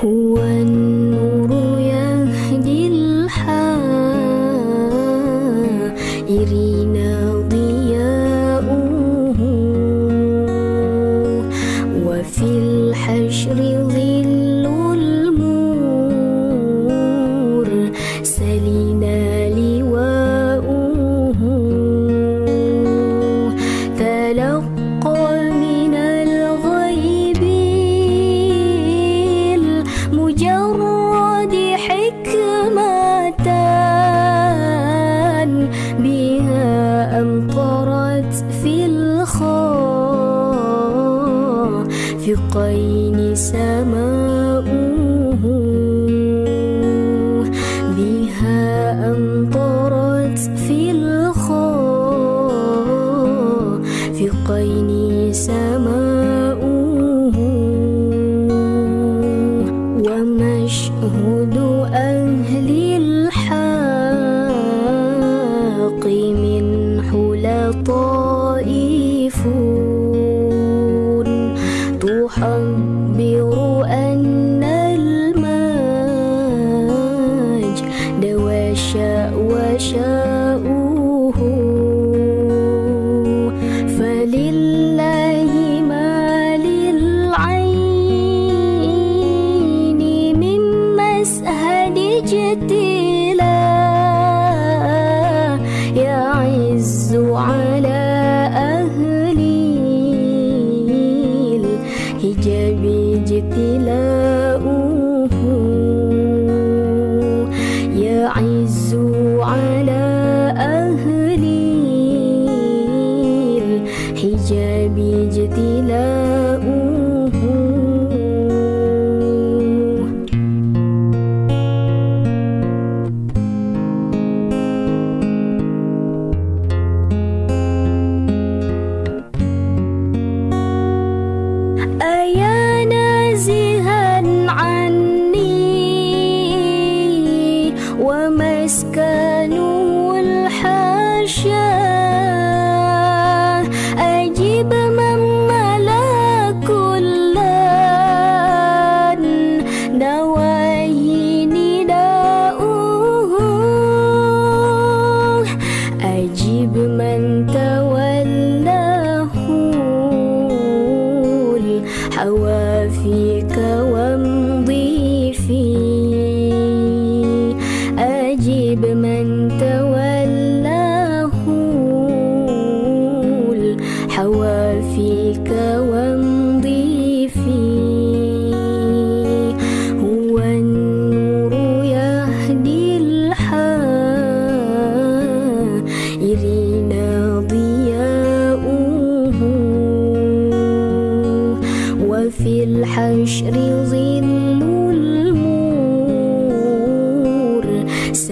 忽闻 رفيقين سماؤه eyes. فيك وامضي فيه أجيب من تولاه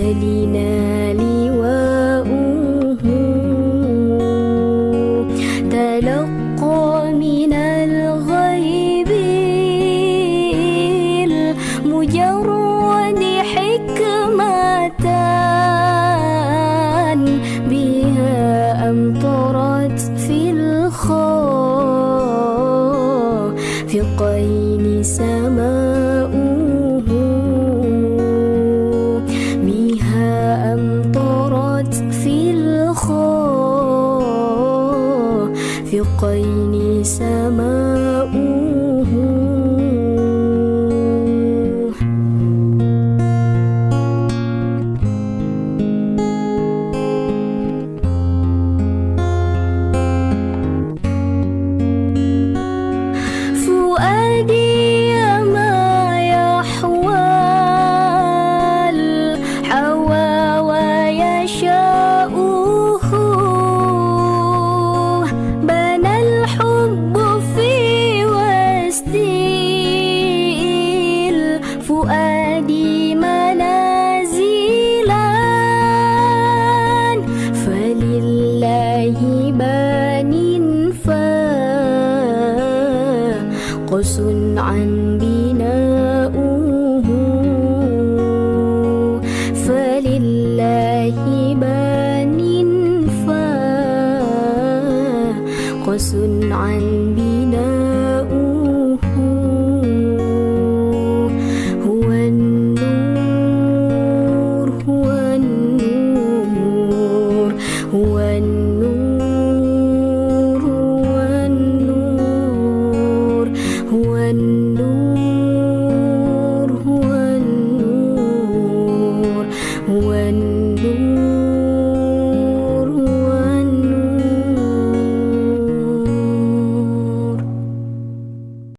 Celine. ثقين سماء عن بناؤه